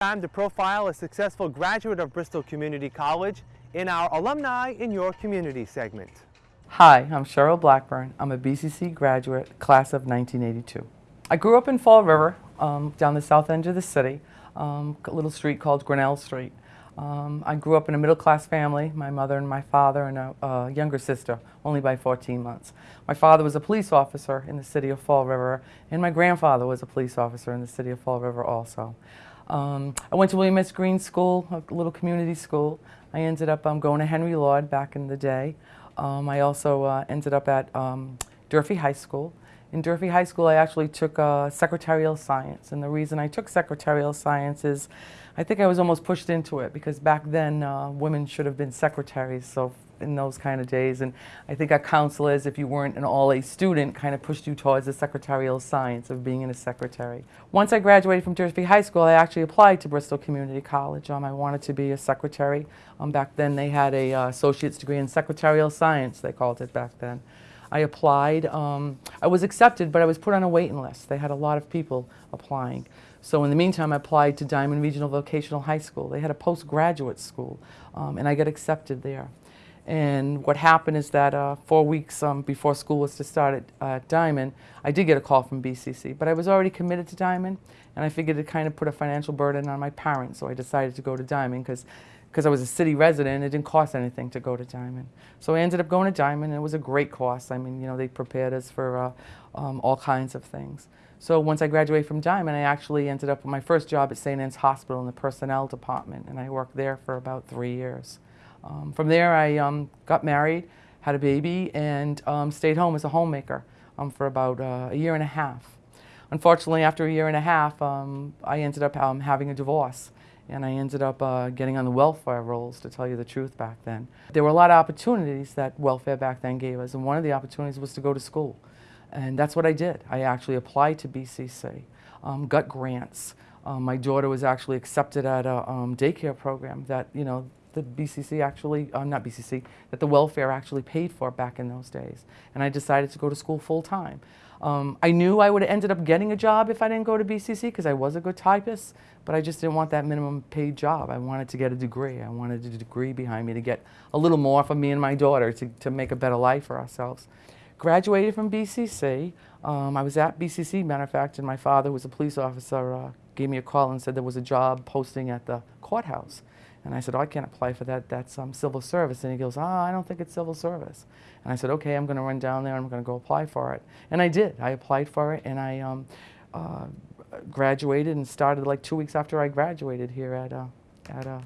Time to profile a successful graduate of Bristol Community College in our Alumni in Your Community segment. Hi, I'm Cheryl Blackburn. I'm a BCC graduate, class of 1982. I grew up in Fall River, um, down the south end of the city, um, a little street called Grinnell Street. Um, I grew up in a middle-class family, my mother and my father and a, a, younger sister, only by 14 months. My father was a police officer in the city of Fall River, and my grandfather was a police officer in the city of Fall River also. Um, I went to William S. Greene School, a little community school. I ended up um, going to Henry Lord back in the day. Um, I also uh, ended up at um, Durfee High School. In Durfee High School, I actually took uh, secretarial science, and the reason I took secretarial science is I think I was almost pushed into it because back then uh, women should have been secretaries, so in those kind of days. And I think our counselors, if you weren't an all-A student, kind of pushed you towards the secretarial science of being in a secretary. Once I graduated from Durfee High School, I actually applied to Bristol Community College. Um, I wanted to be a secretary. Um, back then they had a uh, associate's degree in secretarial science, they called it back then. I applied. Um, I was accepted, but I was put on a waiting list. They had a lot of people applying. So in the meantime, I applied to Diman Regional Vocational High School. They had a postgraduate school, um, and I got accepted there. And what happened is that uh, four weeks um, before school was to start at uh, Diman, I did get a call from BCC, but I was already committed to Diman, and I figured it kind of put a financial burden on my parents, so I decided to go to Diman because because I was a city resident, it didn't cost anything to go to Diman. So I ended up going to Diman, and it was a great course. I mean, you know, they prepared us for uh, um, all kinds of things. So once I graduated from Diman, I actually ended up with my first job at St. Anne's Hospital in the personnel department, and I worked there for about three years. Um, from there, I um, got married, had a baby, and um, stayed home as a homemaker um, for about uh, a year and a half. Unfortunately, after a year and a half, um, I ended up um, having a divorce. And I ended up uh, getting on the welfare rolls, to tell you the truth, back then. There were a lot of opportunities that welfare back then gave us, and one of the opportunities was to go to school. And that's what I did. I actually applied to BCC, got grants. my daughter was actually accepted at a daycare program that, you know, the BCC actually, uh, not BCC, that the welfare actually paid for back in those days. And I decided to go to school full time. Um, I knew I would have ended up getting a job if I didn't go to BCC because I was a good typist, but I just didn't want that minimum paid job. I wanted to get a degree. I wanted a degree behind me to get a little more for me and my daughter to, to make a better life for ourselves. Graduated from BCC. Um, I was at BCC, matter of fact, and my father was a police officer, uh, gave me a call and said there was a job posting at the courthouse. And I said, oh, I can't apply for that. That's um, civil service. And he goes, oh, I don't think it's civil service. And I said, okay, I'm going to run down there. I'm going to go apply for it. And I did. I applied for it, and I um, uh, graduated and started like two weeks after I graduated here at, uh, at, uh,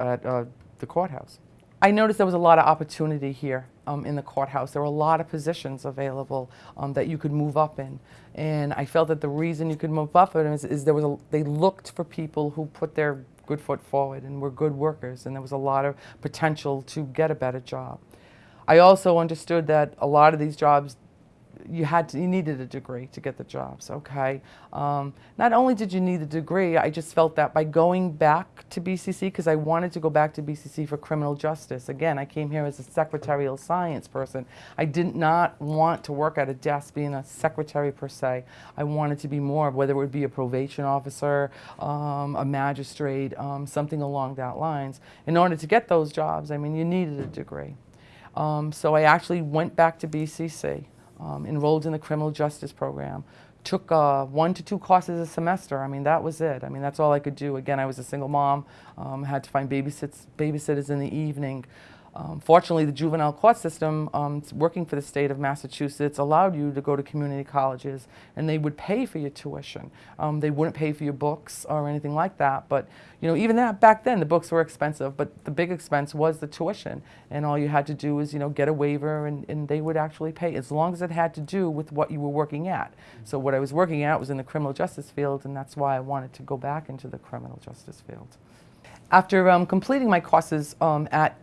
at uh, the courthouse. I noticed there was a lot of opportunity here um, in the courthouse. There were a lot of positions available um, that you could move up in. And I felt that the reason you could move up in is, is there was a, they looked for people who put their good foot forward and were good workers and there was a lot of potential to get a better job. I also understood that a lot of these jobs you had to, you needed a degree to get the jobs, okay? Um, not only did you need a degree, I just felt that by going back to BCC, because I wanted to go back to BCC for criminal justice. Again, I came here as a secretarial science person. I did not want to work at a desk being a secretary per se. I wanted to be more, whether it would be a probation officer, um, a magistrate, um, something along that lines. In order to get those jobs, I mean, you needed a degree. Um, so I actually went back to BCC um, enrolled in the criminal justice program, took uh, one to two courses a semester. I mean, that was it. I mean, that's all I could do. Again, I was a single mom, um, had to find babysits, babysitters in the evening. Um, fortunately, the juvenile court system, um, working for the state of Massachusetts, allowed you to go to community colleges and they would pay for your tuition. Um, they wouldn't pay for your books or anything like that, but you know, even that back then, the books were expensive, but the big expense was the tuition. And all you had to do was, you know, get a waiver and, and they would actually pay as long as it had to do with what you were working at. So what I was working at was in the criminal justice field and that's why I wanted to go back into the criminal justice field. After um, completing my courses um, at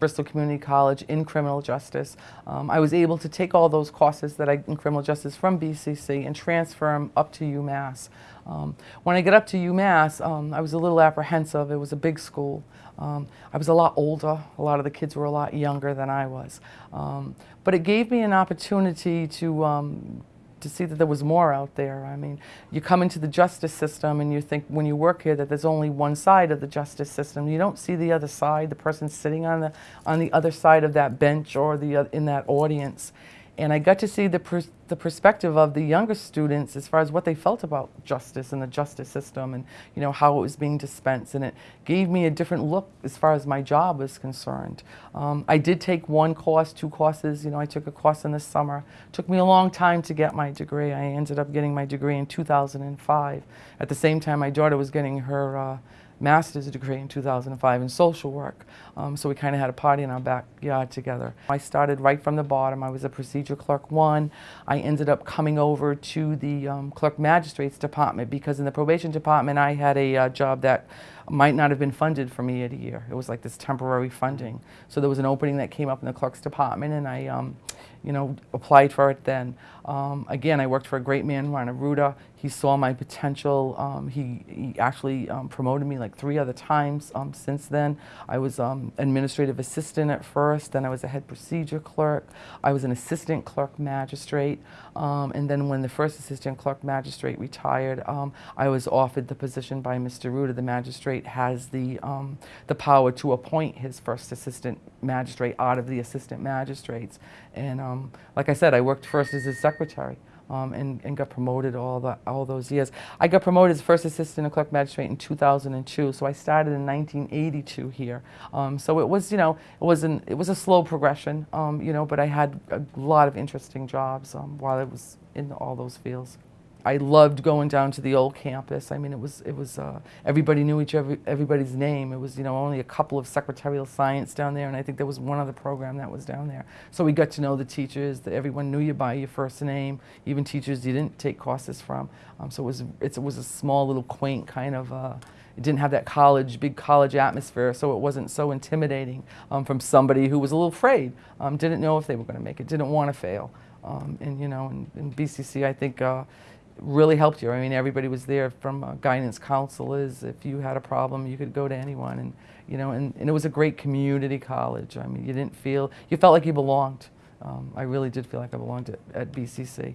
Bristol Community College in criminal justice. Um, I was able to take all those courses that I in criminal justice from BCC and transfer them up to UMass. Um, when I got up to UMass, um, I was a little apprehensive. It was a big school. Um, I was a lot older. A lot of the kids were a lot younger than I was. Um, but it gave me an opportunity to um, to see that there was more out there. I mean, you come into the justice system and you think when you work here that there's only one side of the justice system. You don't see the other side, the person sitting on the on the other side of that bench or the oth- in that audience. And I got to see the, pers- the perspective of the younger students as far as what they felt about justice and the justice system and you know how it was being dispensed. And it gave me a different look as far as my job was concerned. Um, I did take one course, two courses. You know, I took a course in the summer. took me a long time to get my degree. I ended up getting my degree in 2005. At the same time, my daughter was getting her. Uh, master's degree in 2005 in social work. Um, so we kind of had a party in our backyard together. I started right from the bottom. I was a procedure clerk one. I ended up coming over to the um, clerk magistrate's department because in the probation department I had a uh, job that might not have been funded for me at a year. It was like this temporary funding. So there was an opening that came up in the clerk's department and I um, you know, applied for it then. Um, again, I worked for a great man, Rana Ruda. He saw my potential. Um, he, he actually um, promoted me like three other times um, since then. I was um, administrative assistant at first, then I was a head procedure clerk. I was an assistant clerk magistrate. And then when the first assistant clerk magistrate retired, I was offered the position by Mr. Ruda. The magistrate has the, um, the power to appoint his first assistant magistrate out of the assistant magistrates. And um, like I said, I worked first as his secretary. Um, and, and got promoted all the all those years. I got promoted as first assistant clerk magistrate in 2002. So I started in 1982 here. Um, so it was you know it was an it was a slow progression. Um, you know, but I had a lot of interesting jobs um, while I was in all those fields. I loved going down to the old campus. I mean, it was it was uh, everybody knew each other, everybody's name. It was you know only a couple of secretarial science down there, and I think there was one other program that was down there. So we got to know the teachers. That everyone knew you by your first name, even teachers you didn't take courses from. Um, so it was it was a small little quaint kind of. Uh, it didn't have that college, big college atmosphere, so it wasn't so intimidating um, from somebody who was a little afraid, um, didn't know if they were going to make it, didn't want to fail. Um, and you know, in, in BCC, I think uh, really helped you. I mean, everybody was there from uh, guidance counselors. If you had a problem, you could go to anyone, and you know, and, and it was a great community college. I mean, you didn't feel you felt like you belonged. Um, I really did feel like I belonged at, at BCC.